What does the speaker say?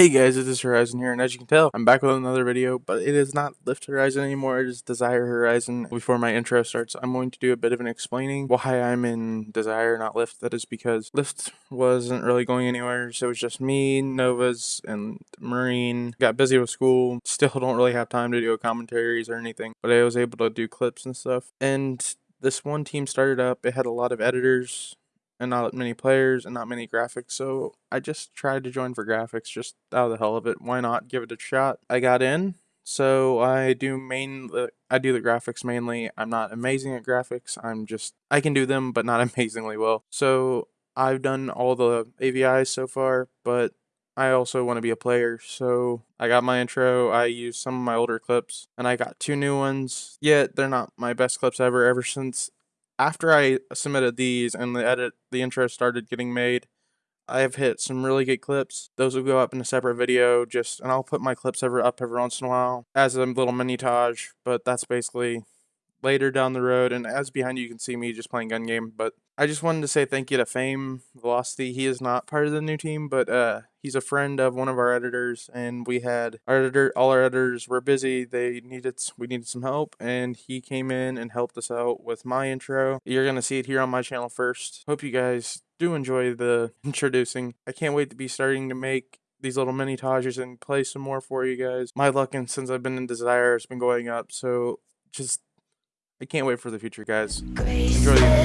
Hey guys, it is Horizon here, and as you can tell, I'm back with another video, but it is not Lift Horizon anymore, it is Desire Horizon. Before my intro starts, I'm going to do a bit of an explaining why I'm in Desire, not Lift. That is because Lift wasn't really going anywhere, so it was just me, Novas, and Marine. Got busy with school, still don't really have time to do commentaries or anything, but I was able to do clips and stuff. And this one team started up, it had a lot of editors, and not many players and not many graphics. So I just tried to join for graphics just out of the hell of it. Why not give it a shot? I got in. So I do main uh, I do the graphics mainly. I'm not amazing at graphics. I'm just I can do them but not amazingly well. So I've done all the AVIs so far, but I also want to be a player, so I got my intro, I used some of my older clips, and I got two new ones. Yet they're not my best clips ever, ever since after I submitted these and the edit, the intro started getting made, I have hit some really good clips. Those will go up in a separate video, just and I'll put my clips ever up every once in a while as a little minitage. But that's basically later down the road. And as behind you, you can see me just playing gun game. But I just wanted to say thank you to Fame Velocity. He is not part of the new team, but uh, he's a friend of one of our editors, and we had our editor. All our editors were busy. They needed we needed some help, and he came in and helped us out with my intro. You're gonna see it here on my channel first. Hope you guys do enjoy the introducing. I can't wait to be starting to make these little minitages and play some more for you guys. My luck and since I've been in Desire has been going up, so just I can't wait for the future, guys. Enjoy the